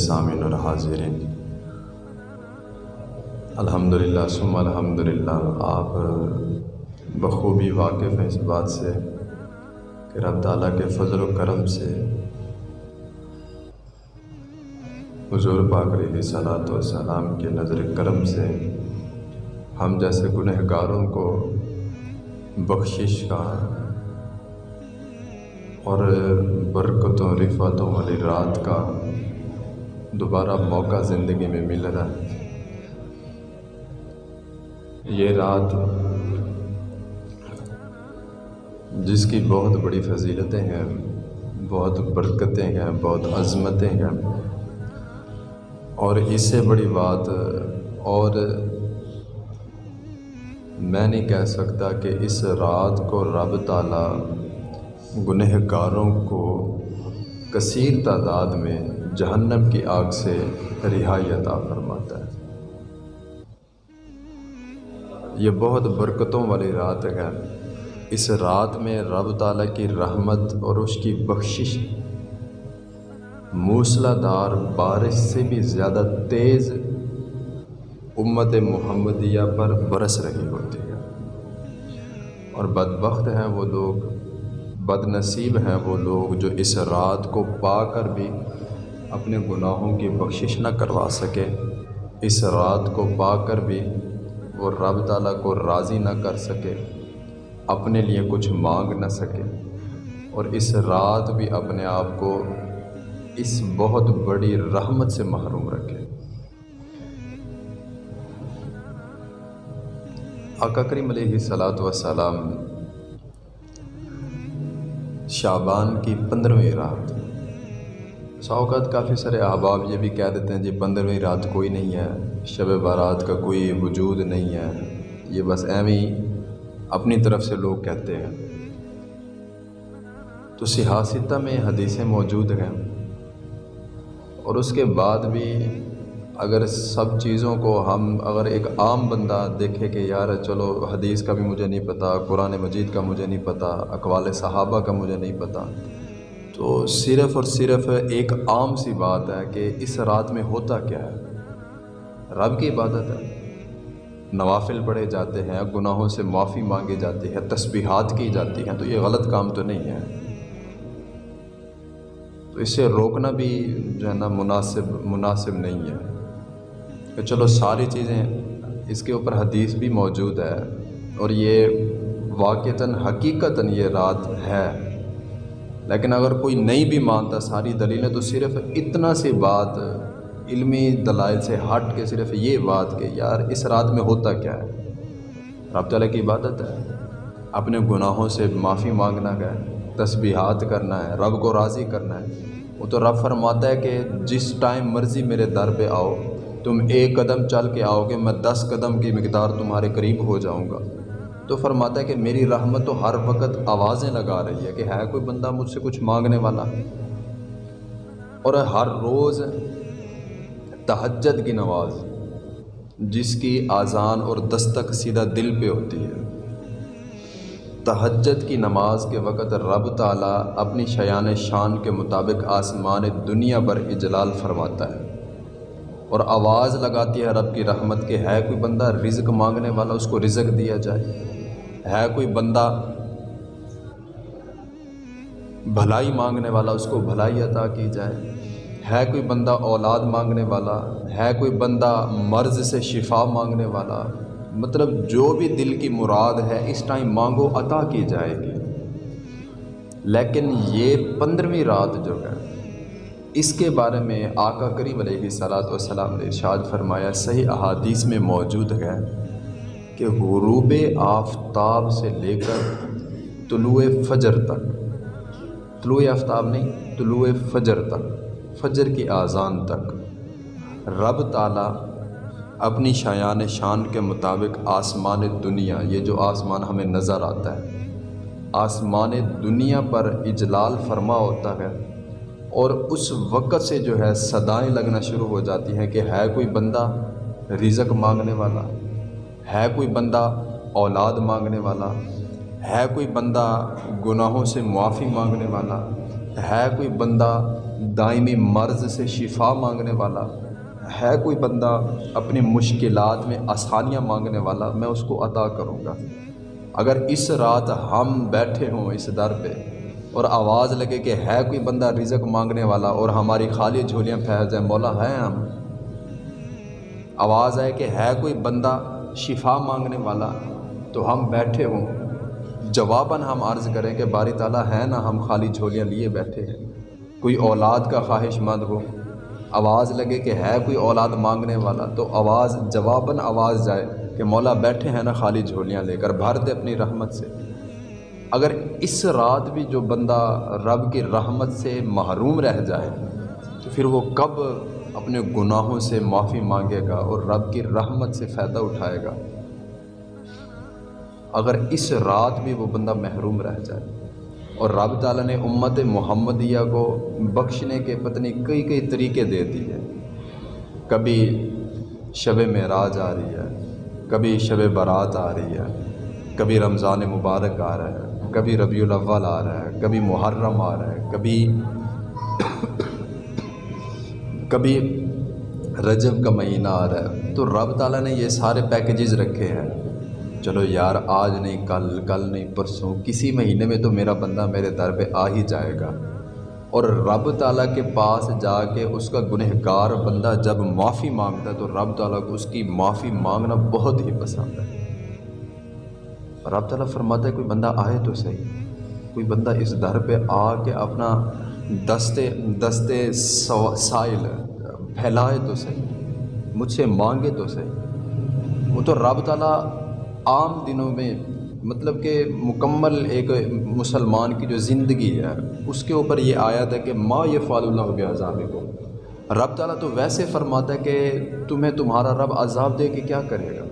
سامعین اور حاضرین۔ الحمد للہ سم الحمد للہ آپ بخوبی واقف ہیں اس بات سے کہ رب تعالیٰ کے فضل و کرم سے حضور پاک علیہ صلاۃ و سلام کے نظر کرم سے ہم جیسے گنہ گاروں کو بخشش کا اور برکتوں رفعتوں والی رات کا دوبارہ موقع زندگی میں مل رہا ہے۔ یہ رات جس کی بہت بڑی فضیلتیں ہیں، بہت برکتیں ہیں، بہت عظمتیں ہیں۔ اور اس سے بڑی بات، اور میں نہیں کہہ سکتا کہ اس رات کو رب تعالیٰ گنہ گاروں کو کثیر تعداد میں جہنم کی آگ سے رہائی عطا فرماتا ہے۔ یہ بہت برکتوں والی رات ہے۔ اس رات میں رب تعالیٰ کی رحمت اور اس کی بخشش موسلا دار بارش سے بھی زیادہ تیز امت محمدیہ پر برس رہی ہوتی ہے۔ اور بدبخت ہیں وہ لوگ بد نصیب ہیں وہ لوگ جو اس رات کو پا کر بھی اپنے گناہوں کی بخشش نہ کروا سکے۔ اس رات کو پا کر بھی وہ رب تعالیٰ کو راضی نہ کر سکے، اپنے لیے کچھ مانگ نہ سکے۔ اور اس رات بھی اپنے آپ کو اس بہت بڑی رحمت سے محروم رکھے۔ آقا کریم علیہ صلاۃ وسلام شابان کی پندرہویں رات سوقات کافی سارے احباب یہ بھی کہہ دیتے ہیں جی پندرہویں رات کوئی نہیں ہے، شب بارات کا کوئی وجود نہیں ہے۔ یہ بس ایویں اپنی طرف سے لوگ کہتے ہیں۔ تو سیاستہ میں حدیثیں موجود ہیں۔ اور اس کے بعد بھی اگر سب چیزوں کو ہم اگر ایک عام بندہ دیکھے کہ یار چلو حدیث کا بھی مجھے نہیں پتہ قرآن مجید کا مجھے نہیں پتہ اقوال صحابہ کا مجھے نہیں پتہ تو صرف اور صرف ایک عام سی بات ہے کہ اس رات میں ہوتا کیا ہے؟ رب کی عبادت ہے۔ نوافل پڑھے جاتے ہیں، گناہوں سے معافی مانگی جاتی ہے تسبیحات کی جاتی ہیں، تو یہ غلط کام تو نہیں ہے۔ تو اسے روکنا بھی جو ہے نا مناسب مناسب نہیں ہے۔ کہ چلو ساری چیزیں اس کے اوپر حدیث بھی موجود ہے اور یہ واقعتاً حقیقتاً یہ رات ہے۔ لیکن اگر کوئی نہیں بھی مانتا ساری دلیلیں تو صرف اتنا سی بات علمی دلائل سے ہٹ کے صرف یہ بات کہ یار اس رات میں ہوتا کیا ہے؟ رب تعالیٰ کی عبادت ہے۔ اپنے گناہوں سے معافی مانگنا ہے، تسبیحات کرنا ہے، رب کو راضی کرنا ہے۔ وہ تو رب فرماتا ہے کہ جس ٹائم مرضی میرے در پہ آؤ، تم ایک قدم چل کے آؤ گے، میں دس قدم کی مقدار تمہارے قریب ہو جاؤں گا۔ تو فرماتا ہے کہ میری رحمت تو ہر وقت آوازیں لگا رہی ہے کہ ہے کوئی بندہ مجھ سے کچھ مانگنے والا؟ اور ہر روز تہجد کی نواز جس کی آزان اور دستک سیدھا دل پہ ہوتی ہے۔ تہجد کی نماز کے وقت رب تعالیٰ اپنی شیان شان کے مطابق آسمان دنیا پر اجلال فرماتا ہے۔ اور آواز لگاتی ہے رب کی رحمت کے ہے کوئی بندہ رزق مانگنے والا، اس کو رزق دیا جائے۔ ہے کوئی بندہ بھلائی مانگنے والا، اس کو بھلائی عطا کی جائے۔ ہے کوئی بندہ اولاد مانگنے والا، ہے کوئی بندہ مرض سے شفا مانگنے والا۔ مطلب جو بھی دل کی مراد ہے، اس ٹائم مانگو، عطا کی جائے گی۔ لیکن یہ پندرہویں رات جو ہے، اس کے بارے میں آقا کریم علیہ صلاۃ وسلام نے ارشاد فرمایا، صحیح احادیث میں موجود ہے۔ کہ غروب آفتاب سے لے کر طلوع فجر تک، طلوع آفتاب نہیں، طلوع فجر تک، فجر کی آزان تک، رب تعالیٰ اپنی شایان شان کے مطابق آسمان دنیا، یہ جو آسمان ہمیں نظر آتا ہے، آسمان دنیا پر اجلال فرما ہوتا ہے اور اس وقت سے جو ہے صدائیں لگنا شروع ہو جاتی ہیں کہ ہے کوئی بندہ رزق مانگنے والا ہے کوئی بندہ اولاد مانگنے والا، ہے کوئی بندہ گناہوں سے معافی مانگنے والا، ہے کوئی بندہ دائمی مرض سے شفا مانگنے والا، ہے کوئی بندہ اپنی مشکلات میں آسانیاں مانگنے والا، میں اس کو عطا کروں گا۔ اگر اس رات ہم بیٹھے ہوں اس در پہ اور آواز لگے کہ ہے کوئی بندہ رزق مانگنے والا اور ہماری خالی جھولیاں پھیل جائیں، مولا ہیں ہم۔ آواز آئے کہ ہے کوئی بندہ شفا مانگنے والا، تو ہم بیٹھے ہوں۔ جواباً ہم عرض کریں کہ باری تعالیٰ ہے نا ہم خالی جھولیاں لیے بیٹھے ہیں۔ کوئی اولاد کا خواہش مند ہو، آواز لگے کہ ہے کوئی اولاد مانگنے والا، تو آواز، جواباً آواز جائے کہ مولا بیٹھے ہیں نا خالی جھولیاں لے کر بھر دے اپنی رحمت سے۔ اگر اس رات بھی جو بندہ رب کی رحمت سے محروم رہ جائے، تو پھر وہ کب اپنے گناہوں سے معافی مانگے گا اور رب کی رحمت سے فائدہ اٹھائے گا۔ اگر اس رات بھی وہ بندہ محروم رہ جائے اور رب تعالیٰ نے امت محمدیہ کو بخشنے کے پتنی کئی کئی طریقے دے دیے کبھی شب معراج آ رہی ہے، کبھی شب برات آ رہی ہے، کبھی رمضان مبارک آ رہا ہے، کبھی ربیع الاول آ رہا ہے، کبھی محرم آ رہا ہے، کبھی کبھی رجب کا مہینہ آ رہا ہے، تو رب تعالیٰ نے یہ سارے پیکیجز رکھے ہیں۔ چلو یار، آج نہیں، کل کل نہیں، پرسوں، کسی مہینے میں تو میرا بندہ میرے در پہ آ ہی جائے گا۔ اور رب تعالیٰ کے پاس جا کے اس کا گنہگار بندہ جب معافی مانگتا ہے، تو رب تعالیٰ کو اس کی معافی مانگنا بہت ہی پسند ہے۔ رب تعالیٰ فرماتا ہے، کوئی بندہ آئے تو صحیح، کوئی بندہ اس در پہ آ کے اپنا دستے دستے سائل، پھیلائے تو صحیح، مجھ سے مانگے تو صحیح۔ وہ تو رب تعالیٰ عام دنوں میں مطلب کہ مکمل ایک مسلمان کی جو زندگی ہے، اس کے اوپر یہ آیا تھا کہ ما یہ فال اللہ کے عذاب کو رب تعالیٰ تو ویسے فرماتا ہے کہ تمہیں تمہارا رب عذاب دے کے کیا کرے گا؟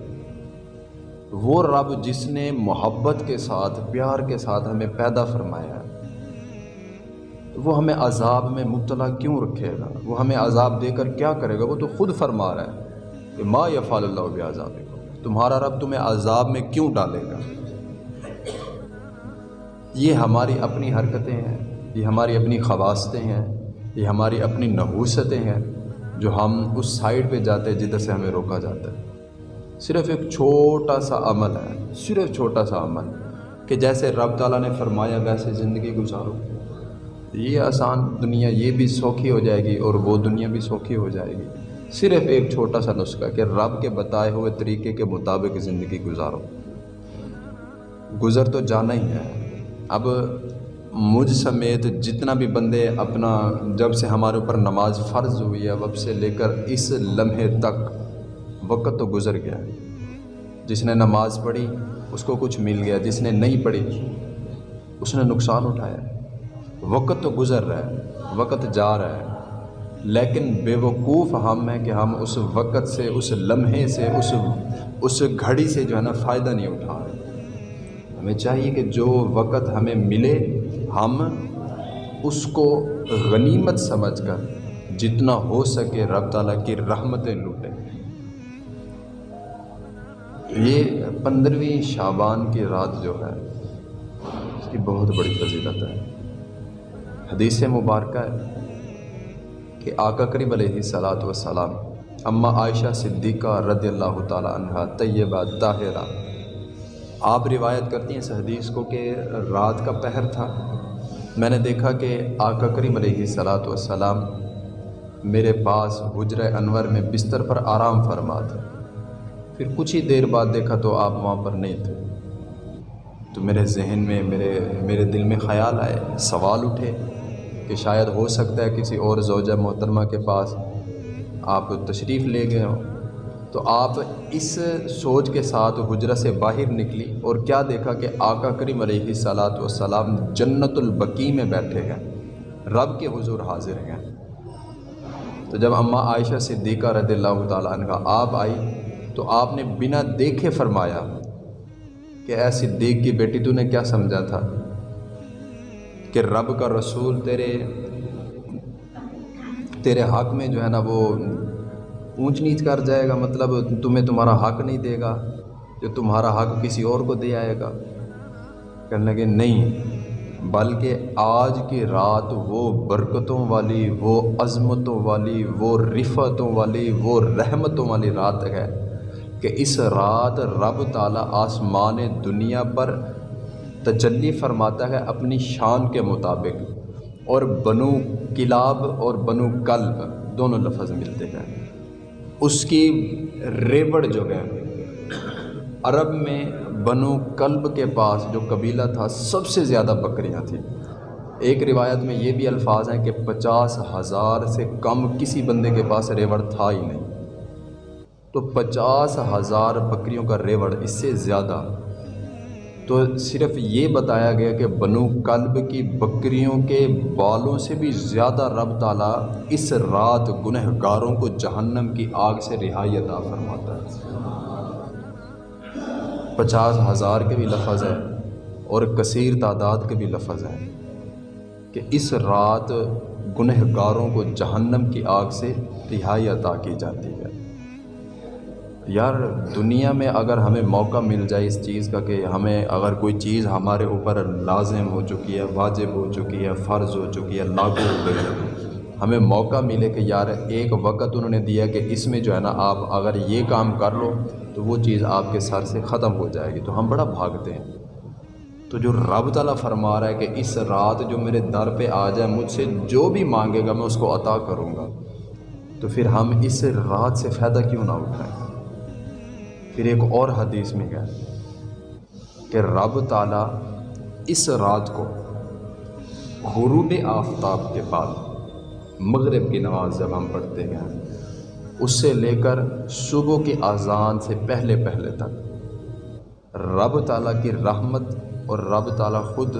وہ رب جس نے محبت کے ساتھ، پیار کے ساتھ ہمیں پیدا فرمایا ہے۔ وہ ہمیں عذاب میں مبتلا کیوں رکھے گا؟ وہ ہمیں عذاب دے کر کیا کرے گا؟ وہ تو خود فرما رہا ہے کہ ما یا فال اللہ کے عذاب کو تمہارا رب تمہیں عذاب میں کیوں ڈالے گا؟ یہ ہماری اپنی حرکتیں ہیں، یہ ہماری اپنی خواستیں ہیں، یہ ہماری اپنی نحوستیں ہیں جو ہم اس سائڈ پہ جاتے ہیں جدھر سے ہمیں روکا جاتا ہے۔ صرف ایک چھوٹا سا عمل ہے، صرف چھوٹا سا عمل کہ جیسے رب تعالیٰ نے فرمایا ویسے زندگی گزارو۔ یہ آسان دنیا یہ بھی سوکھی ہو جائے گی اور وہ دنیا بھی سوکھی ہو جائے گی۔ صرف ایک چھوٹا سا نسخہ کہ رب کے بتائے ہوئے طریقے کے مطابق زندگی گزارو۔ گزر تو جانا ہی ہے۔ اب مجھ سمیت جتنا بھی بندے اپنا جب سے ہمارے اوپر نماز فرض ہوئی ہے وب سے لے کر اس لمحے تک وقت تو گزر گیا۔ جس نے نماز پڑھی، اس کو کچھ مل گیا۔ جس نے نہیں پڑھی، اس نے نقصان اٹھایا۔ وقت تو گزر رہا ہے، وقت جا رہا ہے، لیکن بے وقوف ہم ہیں کہ ہم اس وقت سے، اس لمحے سے، اس اس گھڑی سے جو ہے نا فائدہ نہیں اٹھا رہے۔ ہمیں چاہیے کہ جو وقت ہمیں ملے، ہم اس کو غنیمت سمجھ کر جتنا ہو سکے رب تعالیٰ کی رحمتیں لوٹیں۔ یہ پندرہویں شابان کی رات جو ہے، اس کی بہت بڑی فضیلت ہے۔ حدیث مبارکہ ہے کہ آقا کریم علیہ صلاۃ وسلام اماں عائشہ صدیقہ رضی اللہ تعالیٰ عنہ طیبہ طاہرہ۔ آپ روایت کرتی ہیں اس حدیث کو کہ رات کا پہر تھا۔ میں نے دیکھا کہ آقا کریم علیہ صلاۃ وسلام میرے پاس حجر انور میں بستر پر آرام فرما تھا پھر کچھ ہی دیر بعد دیکھا تو آپ وہاں پر نہیں تھے۔ تو میرے ذہن میں، میرے میرے دل میں خیال آئے، سوال اٹھے کہ شاید ہو سکتا ہے کسی اور زوجہ محترمہ کے پاس آپ تشریف لے گئے ہوں۔ تو آپ اس سوچ کے ساتھ حجرہ سے باہر نکلی اور کیا دیکھا کہ آقا کریم علیہ صلاۃ وسلام جنت البقی میں بیٹھے ہیں، رب کے حضور حاضر ہیں۔ تو جب اماں عائشہ صدیقہ رضی اللہ تعالیٰ عنہ آپ آئی تو آپ نے بنا دیکھے فرمایا کہ اے صدیق کی بیٹی تو نے کیا سمجھا تھا؟ کہ رب کا رسول تیرے تیرے حق میں جو ہے نا وہ اونچ نیچ کر جائے گا مطلب تمہیں تمہارا حق نہیں دے گا، جو تمہارا حق کسی اور کو دے آئے گا۔ کہنے لگے، نہیں، بلکہ آج کی رات وہ برکتوں والی، وہ عظمتوں والی، وہ رفتوں والی، وہ رحمتوں والی رات ہے کہ اس رات رب تعالیٰ آسمان دنیا پر تجلی فرماتا ہے اپنی شان کے مطابق اور بنو کلاب اور بنو کلب دونوں لفظ ملتے ہیں۔ اس کی ریوڑ جو ہے، عرب میں بنو کلب کے پاس جو قبیلہ تھا، سب سے زیادہ بکریاں تھیں۔ ایک روایت میں یہ بھی الفاظ ہیں کہ پچاس ہزار سے کم کسی بندے کے پاس ریوڑ تھا ہی نہیں۔ تو پچاس ہزار بکریوں کا ریوڑ اس سے زیادہ تو صرف یہ بتایا گیا کہ بنو کلب کی بکریوں کے بالوں سے بھی زیادہ رب تعالیٰ اس رات گنہ گاروں کو جہنم کی آگ سے رہائی عطا فرماتا ہے۔ پچاس ہزار کے بھی لفظ ہے اور کثیر تعداد کے بھی لفظ ہے کہ اس رات گنہ گاروں کو جہنم کی آگ سے رہائی عطا کی جاتی ہے۔ یار، دنیا میں اگر ہمیں موقع مل جائے اس چیز کا کہ ہمیں اگر کوئی چیز ہمارے اوپر لازم ہو چکی ہے، واجب ہو چکی ہے، فرض ہو چکی ہے، لاگو ہو گئی ہے، ہمیں موقع ملے کہ یار، ایک وقت انہوں نے دیا کہ اس میں جو ہے نا آپ اگر یہ کام کر لو تو وہ چیز آپ کے سر سے ختم ہو جائے گی۔ تو ہم بڑا بھاگتے ہیں۔ تو جو رب تعالیٰ فرما رہا ہے کہ اس رات جو میرے در پہ آ جائے، مجھ سے جو بھی مانگے گا، میں اس کو عطا کروں گا۔ تو پھر ہم اس رات سے فائدہ کیوں نہ اٹھائیں؟ پھر ایک اور حدیث میں گیا کہ رب تعالیٰ اس رات کو غروب آفتاب کے بعد مغرب کی نماز جب ہم پڑھتے ہیں اس سے لے کر صبح کی اذان سے پہلے پہلے تک رب تعالیٰ کی رحمت اور رب تعالیٰ خود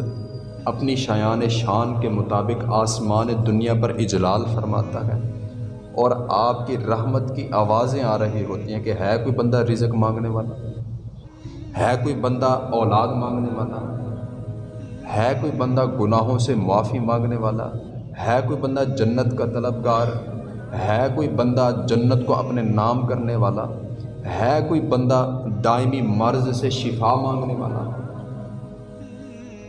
اپنی شایان شان کے مطابق آسمان دنیا پر اجلال فرماتا ہے۔ اور آپ کی رحمت کی آوازیں آ رہی ہوتی ہیں کہ ہے کوئی بندہ رزق مانگنے والا؟ ہے کوئی بندہ اولاد مانگنے والا؟ ہے کوئی بندہ گناہوں سے معافی مانگنے والا؟ ہے کوئی بندہ جنت کا طلبگار؟ ہے کوئی بندہ جنت کو اپنے نام کرنے والا؟ ہے کوئی بندہ دائمی مرض سے شفا مانگنے والا؟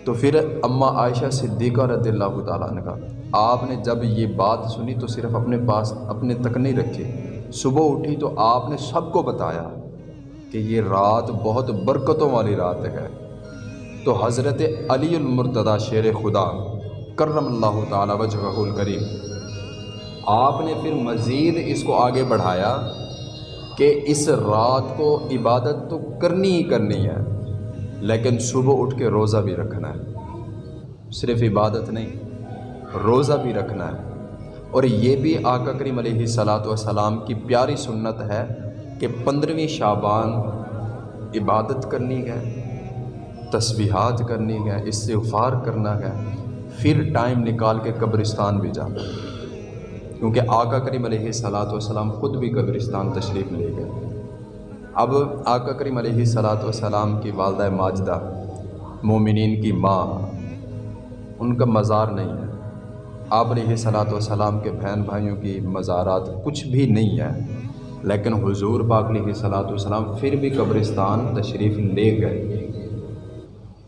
تو پھر اماں عائشہ صدیقہ رضی اللہ تعالیٰ نے کہا آپ نے جب یہ بات سنی تو صرف اپنے پاس اپنے تک نہیں رکھے۔ صبح اٹھی تو آپ نے سب کو بتایا کہ یہ رات بہت برکتوں والی رات ہے۔ تو حضرت علی المرتضی شیر خدا کرم اللہ تعالیٰ وجہ الکریم، آپ نے پھر مزید اس کو آگے بڑھایا کہ اس رات کو عبادت تو کرنی ہی کرنی ہے۔ لیکن صبح اٹھ کے روزہ بھی رکھنا ہے۔ صرف عبادت نہیں، روزہ بھی رکھنا ہے۔ اور یہ بھی آقا کریم علیہ صلاۃ وسلام کی پیاری سنت ہے کہ پندرہویں شابان عبادت کرنی ہے، تسبیحات کرنی ہے، استغفار کرنا ہے، پھر ٹائم نکال کے قبرستان بھی جانا ہے۔ کیونکہ آقا کریم علیہ صلاۃ وسلام خود بھی قبرستان تشریف لے گئے۔ اب آقا کریم علیہ صلاۃ والسلام کی والدہ ماجدہ مومنین کی ماں، ان کا مزار نہیں ہے۔ آپ علیہ صلاۃ والسلام کے بہن بھائیوں کی مزارات کچھ بھی نہیں ہے، لیکن حضور پاک علیہ صلاۃ والسلام پھر بھی قبرستان تشریف لے گئے۔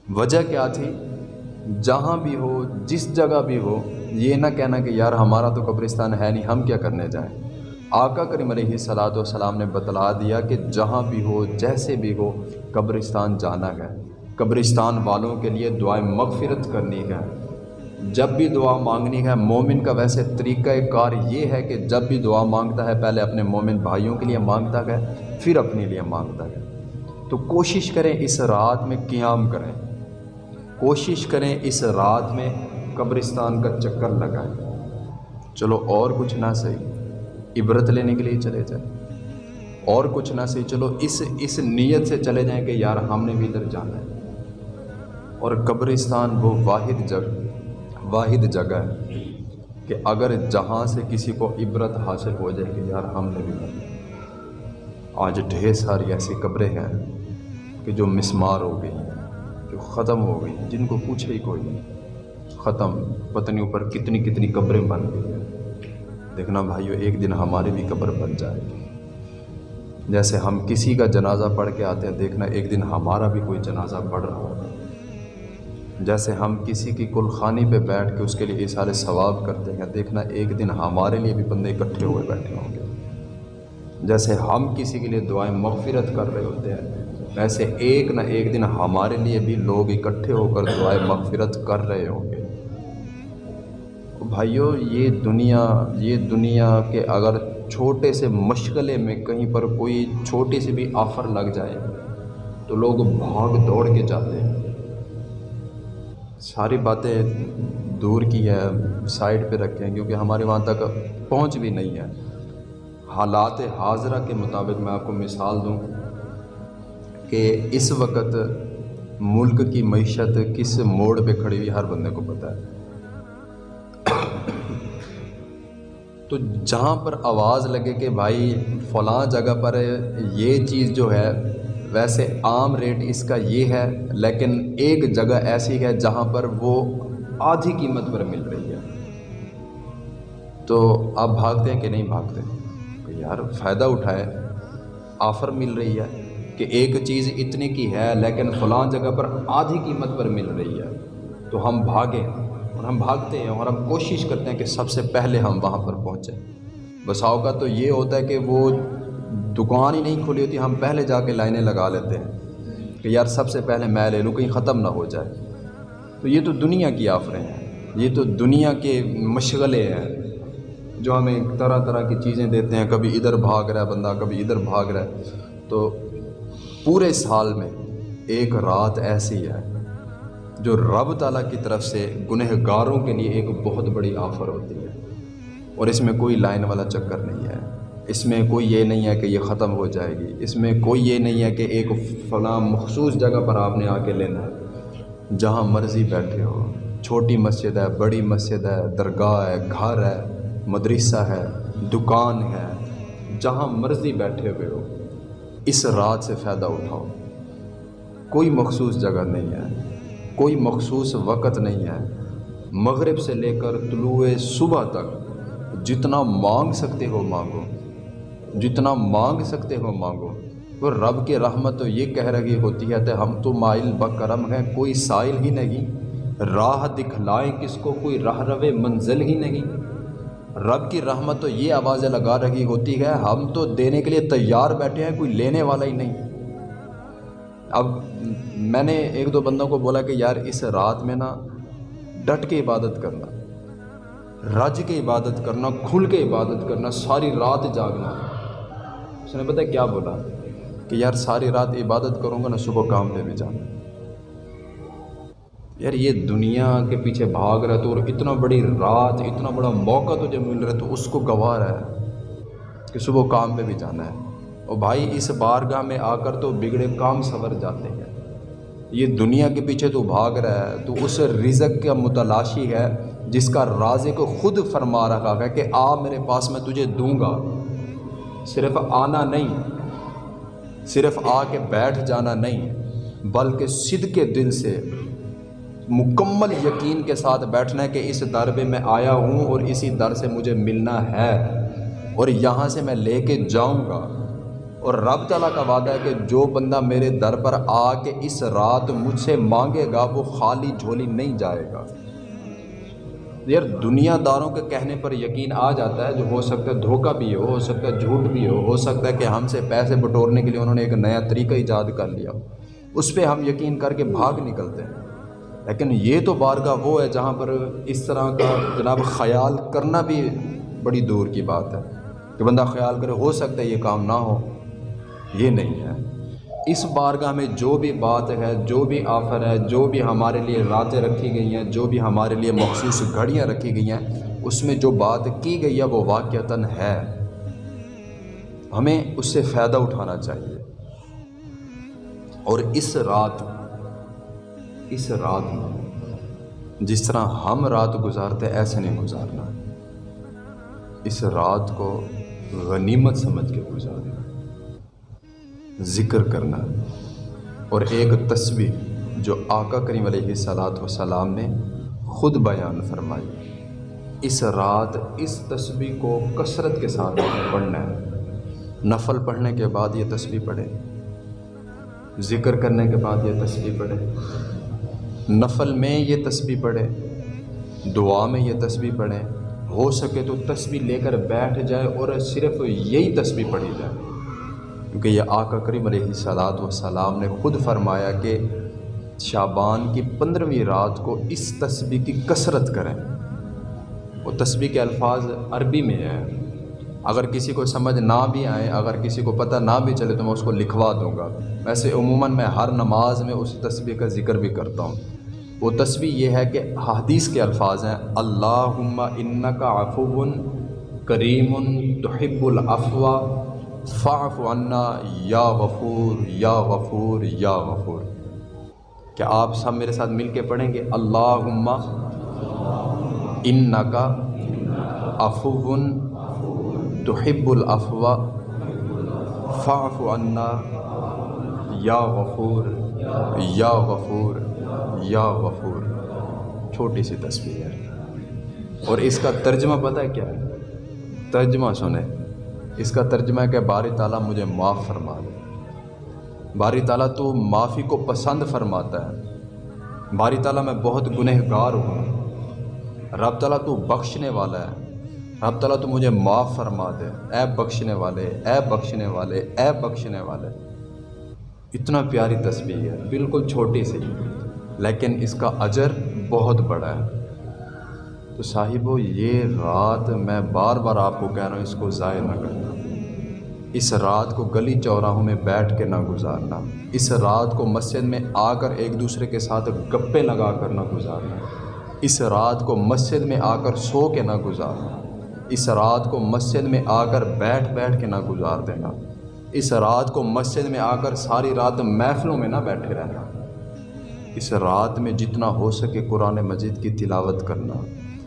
وجہ کیا تھی؟ جہاں بھی ہو، جس جگہ بھی ہو، یہ نہ کہنا کہ یار ہمارا تو قبرستان ہے نہیں، ہم کیا کرنے جائیں؟ آقا کریم علیہ صلاۃ والسلام نے بتلا دیا کہ جہاں بھی ہو، جیسے بھی ہو، قبرستان جانا ہے۔ قبرستان والوں کے لیے دعائیں مغفرت کرنی ہے۔ جب بھی دعا مانگنی ہے، مومن کا ویسے طریقہ کار یہ ہے کہ جب بھی دعا مانگتا ہے، پہلے اپنے مومن بھائیوں کے لیے مانگتا ہے، پھر اپنے لیے مانگتا ہے۔ تو کوشش کریں اس رات میں قیام کریں۔ کوشش کریں اس رات میں قبرستان کا چکر لگائیں۔ چلو اور کچھ نہ صحیح۔ عبرت لینے کے لیے چلے جائیں اور کچھ نہ صحیح چلو، اس اس نیت سے چلے جائیں کہ یار ہم نے بھی ادھر جانا ہے۔ اور قبرستان وہ واحد جگہ واحد جگہ ہے کہ اگر جہاں سے کسی کو عبرت حاصل ہو جائے کہ یار ہم نے بھی کرنا آج ڈھیر ساری ایسی قبریں ہیں کہ جو مسمار ہو گئی ہیں، جو ختم ہو گئی جن کو پوچھے ہی کوئی نہیں۔ ختم پتنی اوپر کتنی کتنی قبریں بن گئی ہیں۔ دیکھنا بھائیو، ایک دن ہماری بھی قبر بن جائے گی۔ جیسے ہم کسی کا جنازہ پڑھ کے آتے ہیں، دیکھنا ایک دن ہمارا بھی کوئی جنازہ پڑھ رہا ہوگا۔ جیسے ہم کسی کی کلخانی پہ بیٹھ کے اس کے لیے سارے ثواب کرتے ہیں، دیکھنا ایک دن ہمارے لیے بھی بندے اکٹھے ہوئے بیٹھے ہوں گے۔ جیسے ہم کسی کے لیے دعائیں مغفرت کر رہے ہوتے ہیں، ویسے ایک نہ ایک دن ہمارے لیے بھی لوگ اکٹھے ہو کر دعائیں مغفرت کر رہے ہوں گے۔ بھائیوں یہ دنیا یہ دنیا کے اگر چھوٹے سے مشغلے میں کہیں پر کوئی چھوٹی سی بھی آفر لگ جائے تو لوگ بھاگ دوڑ کے جاتے ہیں۔ ساری باتیں دور کی ہے سائڈ پہ رکھیں کیونکہ ہمارے وہاں تک پہنچ بھی نہیں ہے۔ حالات حاضرہ کے مطابق میں آپ کو مثال دوں کہ اس وقت ملک کی معیشت کس موڑ پہ کھڑی ہوئی ہر بندے کو پتہ ہے۔ تو جہاں پر آواز لگے کہ بھائی فلاں جگہ پر یہ چیز جو ہے ویسے عام ریٹ اس کا یہ ہے، لیکن ایک جگہ ایسی ہے جہاں پر وہ آدھی قیمت پر مل رہی ہے۔ تو آپ بھاگتے ہیں کہ نہیں بھاگتے؟ یار فائدہ اٹھائے، آفر مل رہی ہے کہ ایک چیز اتنی کی ہے، لیکن فلاں جگہ پر آدھی قیمت پر مل رہی ہے۔ تو ہم بھاگیں۔ اور ہم بھاگتے ہیں اور ہم کوشش کرتے ہیں کہ سب سے پہلے ہم وہاں پر پہنچیں۔ بساؤ کا تو یہ ہوتا ہے کہ وہ دکان ہی نہیں کھلی ہوتی، ہم پہلے جا کے لائنیں لگا لیتے ہیں کہ یار سب سے پہلے میں لے لوں، کہیں ختم نہ ہو جائے۔ تو یہ تو دنیا کی آفریں ہیں، یہ تو دنیا کے مشغلے ہیں جو ہمیں طرح طرح کی چیزیں دیتے ہیں۔ کبھی ادھر بھاگ رہا ہے بندہ، کبھی ادھر بھاگ رہا ہے۔ تو پورے سال میں ایک رات ایسی ہے جو رب تعالیٰ کی طرف سے گنہ گاروں کے لیے ایک بہت بڑی آفر ہوتی ہے۔ اور اس میں کوئی لائن والا چکر نہیں ہے۔ اس میں کوئی یہ نہیں ہے کہ یہ ختم ہو جائے گی۔ اس میں کوئی یہ نہیں ہے کہ ایک فلاں مخصوص جگہ پر آپ نے آ کے لینا ہے۔ جہاں مرضی بیٹھے ہو۔ چھوٹی مسجد ہے، بڑی مسجد ہے، درگاہ ہے، گھر ہے، مدرسہ ہے، دکان ہے۔ جہاں مرضی بیٹھے ہوئے ہو، اس رات سے فائدہ اٹھاؤ۔ کوئی مخصوص جگہ نہیں ہے۔ کوئی مخصوص وقت نہیں ہے۔ مغرب سے لے کر طلوع صبح تک جتنا مانگ سکتے ہو مانگو، جتنا مانگ سکتے ہو مانگو۔ وہ رب کی رحمت تو یہ کہہ رہی ہوتی ہے کہ ہم تو مائل بکرم ہیں، کوئی سائل ہی نہیں۔ راہ دکھلائیں کس کو، کوئی راہ رو منزل ہی نہیں۔ رب کی رحمت تو یہ آوازیں لگا رہی ہوتی ہے، ہم تو دینے کے لیے تیار بیٹھے ہیں، کوئی لینے والا ہی نہیں۔ اب میں نے ایک دو بندوں کو بولا کہ یار اس رات میں نا ڈٹ کے عبادت کرنا، رج کے عبادت کرنا، کھل کے عبادت کرنا، ساری رات جاگنا۔ اس نے پتہ کیا بولا؟ کہ یار ساری رات عبادت کروں گا نا، صبح کام پہ بھی جانا۔ یار یہ دنیا کے پیچھے بھاگ رہا تو اور اتنا بڑی رات، اتنا بڑا موقع تجھے مل رہا ہے تو اس کو گواہ رہا ہے کہ صبح کام پہ بھی جانا ہے۔ اور بھائی اس بارگاہ میں آ کر تو بگڑے کام سنور جاتے ہیں۔ یہ دنیا کے پیچھے تو بھاگ رہا ہے، تو اس رزق کا متلاشی ہے جس کا رازے کو خود فرما رہا ہے کہ آ میرے پاس میں تجھے دوں گا۔ صرف آنا نہیں، صرف آ کے بیٹھ جانا نہیں، بلکہ صد کے دل سے، مکمل یقین کے ساتھ بیٹھنا ہے کہ اس در پہ میں آیا ہوں اور اسی در سے مجھے ملنا ہے اور یہاں سے میں لے کے جاؤں گا۔ اور رب تعالیٰ کا وعدہ ہے کہ جو بندہ میرے در پر آ کے اس رات مجھ سے مانگے گا، وہ خالی جھولی نہیں جائے گا۔ یار، دنیا داروں کے کہنے پر یقین آ جاتا ہے جو ہو سکتا ہے دھوکہ بھی ہو ہو سکتا ہے جھوٹ بھی ہو ہو سکتا ہے کہ ہم سے پیسے بٹورنے کے لیے انہوں نے ایک نیا طریقہ ایجاد کر لیا۔ اس پہ ہم یقین کر کے بھاگ نکلتے ہیں۔ لیکن یہ تو بارگاہ وہ ہے جہاں پر اس طرح کا جناب خیال کرنا بھی بڑی دور کی بات ہے۔ کہ بندہ خیال کرے، ہو سکتا ہے یہ کام نہ ہو۔ یہ نہیں ہے۔ اس بارگاہ میں جو بھی بات ہے، جو بھی آفر ہے، جو بھی ہمارے لیے راتیں رکھی گئی ہیں، جو بھی ہمارے لیے مخصوص گھڑیاں رکھی گئی ہیں، اس میں جو بات کی گئی ہے، وہ واقعتاً ہے۔ ہمیں اس سے فائدہ اٹھانا چاہیے۔ اور اس رات اس رات میں جس طرح ہم رات گزارتے، ایسے نہیں گزارنا۔ اس رات کو غنیمت سمجھ کے گزارنا ذکر کرنا اور ایک تصویر جو آقا کریم علیہ صلاحت وسلام نے خود بیان فرمائی۔ اس رات اس تصویر کو کثرت کے ساتھ پڑھنا ہے۔ نفل پڑھنے کے بعد یہ تصویر پڑھے ذکر کرنے کے بعد یہ تصویر پڑھے نفل میں یہ تسبیح پڑھے دعا میں یہ تسبیح پڑھیں۔ ہو سکے تو تسبیح لے کر بیٹھ جائے اور صرف یہی تسبیح پڑھی جائے۔ کیونکہ یہ آقا کریم علیہ صلاحت و سلام نے خود فرمایا کہ شابان کی پندرہویں رات کو اس تسبیح کی کثرت کریں۔ وہ تسبیح کے الفاظ عربی میں ہے اگر کسی کو سمجھ نہ بھی آئے، اگر کسی کو پتہ نہ بھی چلے تو میں اس کو لکھوا دوں گا۔ ویسے عموماً میں ہر نماز میں اس تسبیح کا ذکر بھی کرتا ہوں۔ وہ تصویر یہ ہے کہ حدیث کے الفاظ ہیں۔ اللہ ان کا کریم تحب الافوا فاف عنا یا غفور یا غفور یا غفور۔ کیا آپ سب میرے ساتھ مل کے پڑھیں گے؟ اللہ ان کا افو تحب الافوا فاف عنا یا غفور یا غفور یا غفور۔ چھوٹی سی تصویر۔ ہے اور اس کا ترجمہ پتہ کیا ہے؟ ترجمہ سنیں۔ اس کا ترجمہ ہے کہ باری تعالیٰ مجھے معاف فرما دے۔ باری تعالیٰ تو معافی کو پسند فرماتا ہے۔ باری تعالیٰ میں بہت گنہ گار ہوں۔ رب تعالیٰ تو بخشنے والا ہے۔ رب تعالیٰ تو مجھے معاف فرما دے۔ اے بخشنے والے، اے بخشنے والے، اے بخشنے والے۔ اتنا پیاری تصویر ہے۔ بالکل چھوٹی سی۔ لیکن اس کا اجر بہت بڑا ہے۔ تو صاحبو، یہ رات میں بار بار آپ کو کہہ رہا ہوں، اس کو ضائع نہ کرنا اس رات کو گلی چوراہوں میں بیٹھ کے نہ گزارنا۔ اس رات کو مسجد میں آ کر ایک دوسرے کے ساتھ گپے لگا کر نہ گزارنا۔ اس رات کو مسجد میں آ کر سو کے نہ گزارنا۔ اس رات کو مسجد میں آ کر بیٹھ بیٹھ کے نہ گزار دینا۔ اس رات کو مسجد میں آ کر ساری رات محفلوں میں نہ بیٹھے رہنا۔ اس رات میں جتنا ہو سکے قرآن مجید کی تلاوت کرنا۔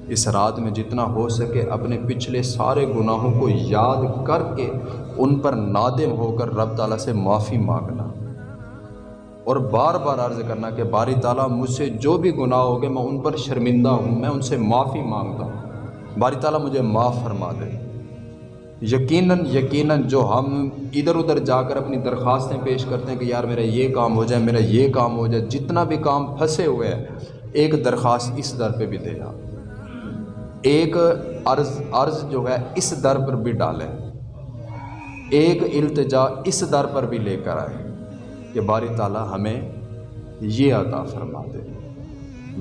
اس رات میں جتنا ہو سکے اپنے پچھلے سارے گناہوں کو یاد کر کے ان پر نادم ہو کر رب تعالیٰ سے معافی مانگنا اور بار بار عرض کرنا کہ باری تعالیٰ مجھ سے جو بھی گناہ ہو گئے میں ان پر شرمندہ ہوں، میں ان سے معافی مانگتا ہوں۔ باری تعالیٰ مجھے معاف فرما دے۔ یقیناً یقیناً جو ہم ادھر ادھر جا کر اپنی درخواستیں پیش کرتے ہیں کہ یار میرا یہ کام ہو جائے، میرا یہ کام ہو جائے، جتنا بھی کام پھنسے ہوئے ہیں، ایک درخواست اس در پہ بھی دے۔ جا ایک عرض عرض جو ہے، اس در پر بھی ڈالیں۔ ایک التجا اس در پر بھی لے کر آئے کہ باری تعالیٰ ہمیں یہ عطا فرما دے۔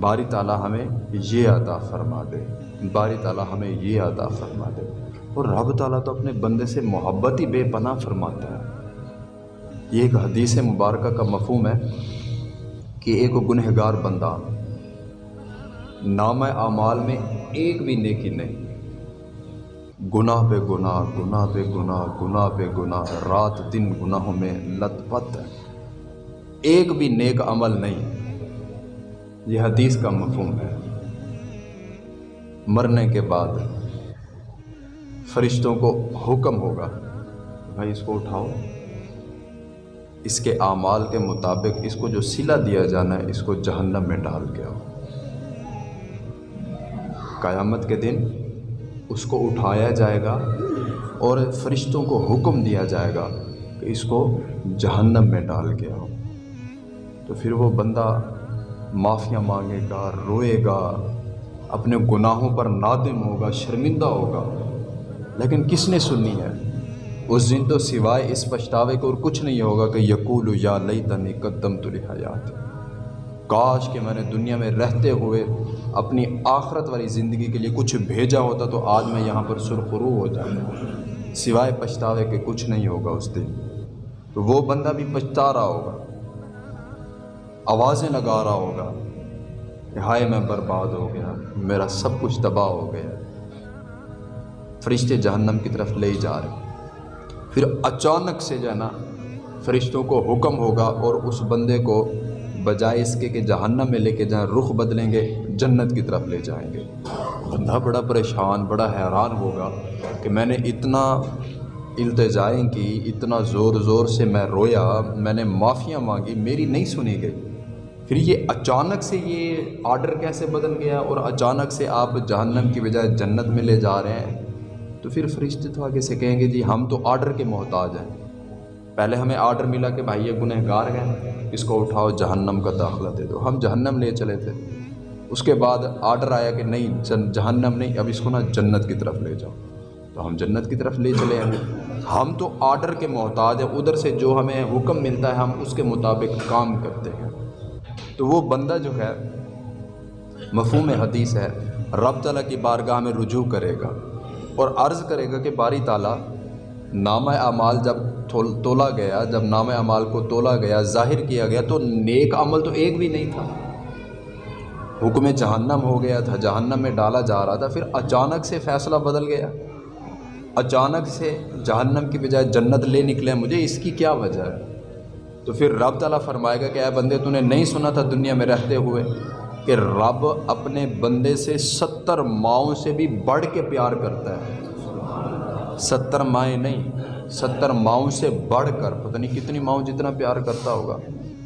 باری تعالیٰ ہمیں یہ عطا فرما دے۔ باری تعالیٰ ہمیں یہ عطا فرما دے۔ اور رب تعالیٰ تو اپنے بندے سے محبت ہی بے پناہ فرماتا ہے۔ یہ ایک حدیث مبارکہ کا مفہوم ہے کہ ایک گنہ گار بندہ نام اعمال میں ایک بھی نیکی نہیں۔ گناہ پہ گناہ گناہ پہ گناہ گناہ پہ گناہ، رات دن گناہوں میں لت پت۔ ہے ایک بھی نیک عمل نہیں۔ یہ حدیث کا مفہوم ہے۔ مرنے کے بعد فرشتوں کو حکم ہوگا، بھائی اس کو اٹھاؤ۔ اس کے اعمال کے مطابق اس کو جو سلا دیا جانا ہے، اس کو جہنم میں ڈال کے آؤ۔ قیامت کے دن اس کو اٹھایا جائے گا اور فرشتوں کو حکم دیا جائے گا کہ اس کو جہنم میں ڈال کے آؤ۔ تو پھر وہ بندہ معافیاں مانگے گا، روئے گا، اپنے گناہوں پر نادم ہوگا، شرمندہ ہوگا۔ لیکن کس نے سننی ہے؟ اس دن تو سوائے اس پچھتاوے کو اور کچھ نہیں ہوگا کہ یقول یا لئی تنی قدم تو حیات کاش کہ میں نے دنیا میں رہتے ہوئے اپنی آخرت والی زندگی کے لیے کچھ بھیجا ہوتا تو آج میں یہاں پر سرخرو ہو جاتا۔ سوائے پچھتاوے کے کچھ نہیں ہوگا اس دن۔ تو وہ بندہ بھی پچھتا رہا ہوگا۔ آوازیں لگا رہا ہوگا کہ ہائے میں برباد ہو گیا، میرا سب کچھ تباہ ہو گیا۔ فرشتے جہنم کی طرف لے جا رہے۔ پھر اچانک سے جو ہے نا، فرشتوں کو حکم ہوگا اور اس بندے کو بجائے اس کے کہ جہنم میں لے کے جائیں، رخ بدلیں گے، جنت کی طرف لے جائیں گے۔ بندہ بڑا پریشان، بڑا حیران ہوگا کہ میں نے اتنا التجائیں کی، اتنا زور زور سے میں رویا، میں نے معافیاں مانگی، میری نہیں سنی گئی۔ پھر یہ اچانک سے یہ آرڈر کیسے بدل گیا اور اچانک سے آپ جہنم کی بجائے جنت میں لے جا رہے ہیں؟ تو پھر فرشتے تو آگے سے کہیں گے جی ہم تو آرڈر کے محتاج ہیں۔ پہلے ہمیں آرڈر ملا کہ بھائی یہ گنہ گار ہے اس کو اٹھاؤ، جہنم کا داخلہ دے دو۔ ہم جہنم لے چلے تھے۔ اس کے بعد آرڈر آیا کہ نہیں جہنم نہیں، اب اس کو نا جنت کی طرف لے جاؤ۔ تو ہم جنت کی طرف لے چلے ہیں۔ ہم تو آرڈر کے محتاج ہیں۔ ادھر سے جو ہمیں حکم ملتا ہے، ہم اس کے مطابق کام کرتے ہیں۔ تو وہ بندہ جو ہے، مفہوم حدیث ہے، رب تعالیٰ کی بارگاہ میں رجوع کرے گا اور عرض کرے گا کہ باری تعالیٰ، نامہ اعمال جب تولا گیا، جب نام اعمال کو تولا گیا، ظاہر کیا گیا تو نیک عمل تو ایک بھی نہیں تھا۔ حکم جہنم ہو گیا تھا، جہنم میں ڈالا جا رہا تھا، پھر اچانک سے فیصلہ بدل گیا۔ اچانک سے جہنم کی بجائے جنت لے نکلے مجھے، اس کی کیا وجہ؟ ہے تو پھر رب تعالیٰ فرمائے گا کہ اے بندے، تو نے نہیں سنا تھا دنیا میں رہتے ہوئے کہ رب اپنے بندے سے ستر ماؤں سے بھی بڑھ کے پیار کرتا ہے۔ ستر مائیں نہیں ستر ماؤں سے بڑھ کر، پتہ نہیں کتنی ماؤں جتنا پیار کرتا ہوگا،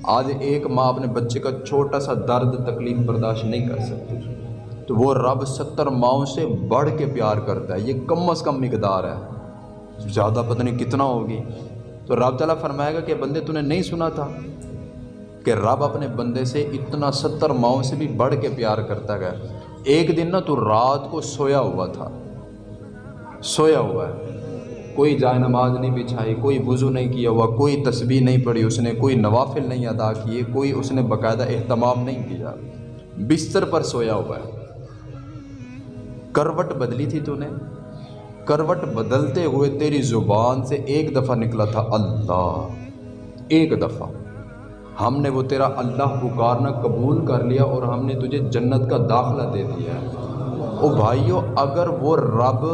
آج ایک ماں اپنے بچے کا چھوٹا سا درد، تکلیف برداشت نہیں کر سکتی۔ تو وہ رب ستر ماؤں سے بڑھ کے پیار کرتا ہے۔ یہ کم از کم مقدار ہے۔ زیادہ پتہ نہیں کتنا ہوگی۔ تو رب تعالیٰ فرمائے گا کہ بندے، تو نے نہیں سنا تھا کہ رب اپنے بندے سے اتنا ستر ماؤں سے بھی بڑھ کے پیار کرتا گیا۔ ایک دن نا تو رات کو سویا ہوا تھا۔ سویا ہوا ہے۔ کوئی جائے نماز نہیں بچھائی، کوئی وضو نہیں کیا ہوا، کوئی تسبیح نہیں پڑھی، اس نے کوئی نوافل نہیں ادا کیے، کوئی اس نے باقاعدہ اہتمام نہیں کیا۔ بستر پر سویا ہوا ہے۔ کروٹ بدلی تھی تو نے؟ کروٹ بدلتے ہوئے تیری زبان سے ایک دفعہ نکلا تھا اللہ۔ ایک دفعہ۔ ہم نے وہ تیرا اللہ پکارنا قبول کر لیا اور ہم نے تجھے جنت کا داخلہ دے دیا۔ او بھائیو، اگر وہ رب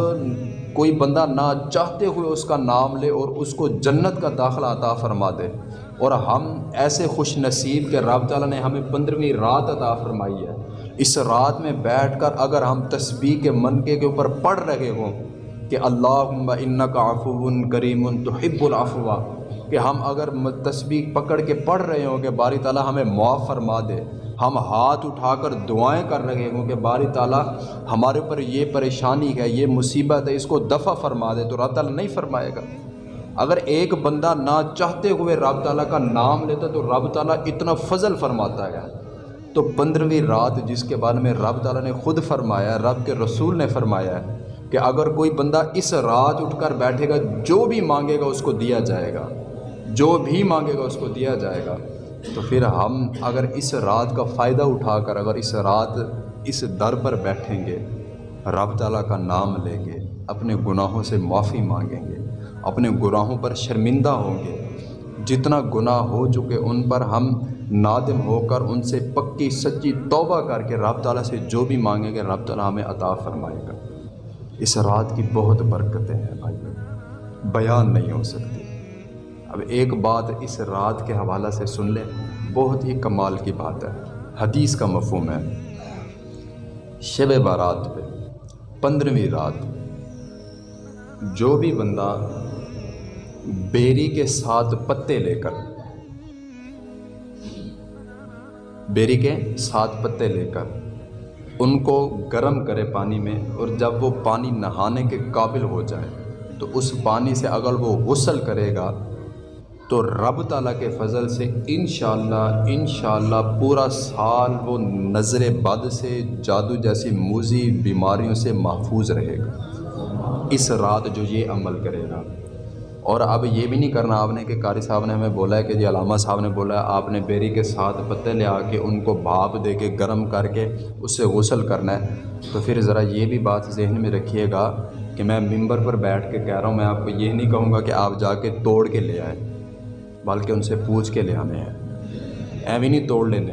کوئی بندہ نہ چاہتے ہوئے اس کا نام لے اور اس کو جنت کا داخلہ عطا فرما دے۔ اور ہم ایسے خوش نصیب کہ رب تعالیٰ نے ہمیں پندرہویں رات عطا فرمائی ہے۔ اس رات میں بیٹھ کر اگر ہم تسبیح کے منقے کے اوپر پڑھ رہے ہوں کہ اللہ ان کا افون کریم تو حب کہ ہم اگر تسبیح پکڑ کے پڑھ رہے ہوں کہ باری تعالیٰ ہمیں معاف فرما دے۔ ہم ہاتھ اٹھا کر دعائیں کر رہے ہوں کہ باری تعالیٰ ہمارے اوپر یہ پریشانی ہے، یہ مصیبت ہے، اس کو دفع فرما دے تو رب تعالیٰ نہیں فرمائے گا۔ اگر ایک بندہ نہ چاہتے ہوئے رب تعالیٰ کا نام لیتا تو رب تعالیٰ اتنا فضل فرماتا ہے۔ تو پندرہویں رات جس کے بارے میں رب تعالیٰ نے خود فرمایا، رب کے رسول نے فرمایا ہے کہ اگر کوئی بندہ اس رات اٹھ کر بیٹھے گا، جو بھی مانگے گا اس کو دیا جائے گا۔ جو بھی مانگے گا اس کو دیا جائے گا۔ تو پھر ہم اگر اس رات کا فائدہ اٹھا کر اگر اس رات اس در پر بیٹھیں گے، رب تعالیٰ کا نام لیں گے، اپنے گناہوں سے معافی مانگیں گے، اپنے گناہوں پر شرمندہ ہوں گے، جتنا گناہ ہو چکے ان پر ہم نادم ہو کر ان سے پکی سچی توبہ کر کے رب تعالیٰ سے جو بھی مانگیں گے، رب تعالیٰ ہمیں عطا فرمائے گا۔ اس رات کی بہت برکتیں ہیں بھائی، بیان نہیں ہو سکتی۔ اب ایک بات اس رات کے حوالہ سے سن لیں۔ بہت ہی کمال کی بات ہے۔ حدیث کا مفہوم ہے۔ شب بارات پہ، پندرہویں رات۔ جو بھی بندہ بیری کے ساتھ پتے لے کر، بیری کے ساتھ پتے لے کر ان کو گرم کرے پانی میں اور جب وہ پانی نہانے کے قابل ہو جائے، تو اس پانی سے اگر وہ غسل کرے گا تو رب تعالیٰ کے فضل سے انشاءاللہ انشاءاللہ پورا سال وہ نظر بد سے جادو جیسی موزی بیماریوں سے محفوظ رہے گا۔ اس رات جو یہ عمل کرے گا۔ اور اب یہ بھی نہیں کرنا، آپ نے کہ قاری صاحب نے ہمیں بولا ہے کہ جی علامہ صاحب نے بولا ہے، آپ نے بیری کے ساتھ پتے لے آ کے ان کو بھاپ دے کے گرم کر کے اس سے غسل کرنا ہے۔ تو پھر ذرا یہ بھی بات ذہن میں رکھیے گا کہ میں ممبر پر بیٹھ کے کہہ رہا ہوں، میں آپ کو یہ نہیں کہوں گا کہ آپ جا کے توڑ کے لے آئے بلکہ ان سے پوچھ کے لے آنے ہیں۔ ایویں نہیں توڑ لینے۔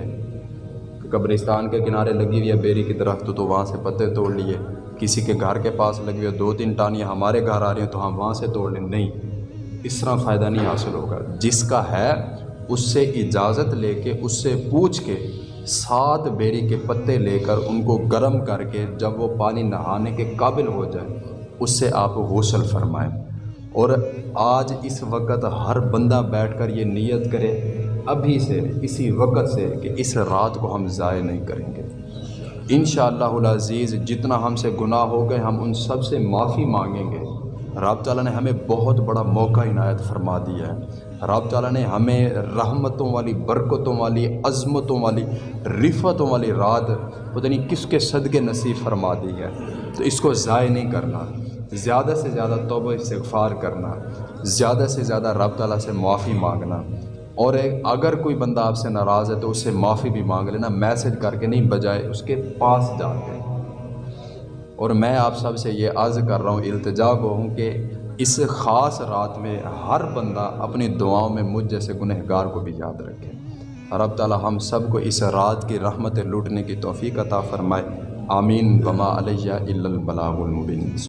قبرستان کے کنارے لگی ہوئی ہے بیری کی درخت تو وہاں سے پتے توڑ لیے۔ کسی کے گھر کے پاس لگی ہوئی دو تین ٹانیاں ہمارے گھر آ رہی ہیں، تو ہم وہاں سے توڑ لیں۔ نہیں، اس طرح فائدہ نہیں حاصل ہوگا۔ جس کا ہے، اس سے اجازت لے کے، اس سے پوچھ کے سات بیری کے پتے لے کر ان کو گرم کر کے جب وہ پانی نہانے کے قابل ہو جائے، اس سے آپ غسل فرمائیں۔ اور آج اس وقت ہر بندہ بیٹھ کر یہ نیت کرے، ابھی سے اسی وقت سے کہ اس رات کو ہم ضائع نہیں کریں گے۔ ان شاء اللہ عزیز جتنا ہم سے گناہ ہو گئے، ہم ان سب سے معافی مانگیں گے۔ رب تعالیٰ نے ہمیں بہت بڑا موقع عنایت فرما دیا ہے۔ رب تعالیٰ نے ہمیں رحمتوں والی، برکتوں والی، عظمتوں والی رفتوں والی رات، پتہ نہیں کس کے صدقے نصیب فرما دی ہے۔ تو اس کو ضائع نہیں کرنا۔ زیادہ سے زیادہ توبہ استغفار کرنا، زیادہ سے زیادہ رب تعالیٰ سے معافی مانگنا۔ اور اگر کوئی بندہ آپ سے ناراض ہے تو اس سے معافی بھی مانگ لینا، میسج کر کے نہیں، بجائے اس کے پاس جا کے۔ اور میں آپ سب سے یہ عرض کر رہا ہوں، التجا کو ہوں کہ اس خاص رات میں ہر بندہ اپنی دعاؤں میں مجھ جیسے گنہگار کو بھی یاد رکھے۔ رب تعالیٰ ہم سب کو اس رات کی رحمت لوٹنے کی توفیق عطا فرمائے۔ آمین۔ بما علیہ البلاغ المبین۔